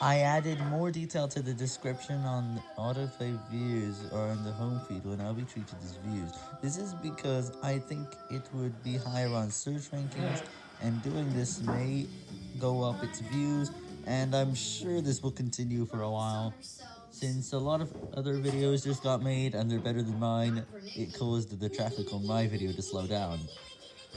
I added more detail to the description on autoplay views or on the home feed when I'll be treated as views. This is because I think it would be higher on search rankings, and doing this may go up its views, and I'm sure this will continue for a while. Since a lot of other videos just got made and they're better than mine, it caused the traffic on my video to slow down.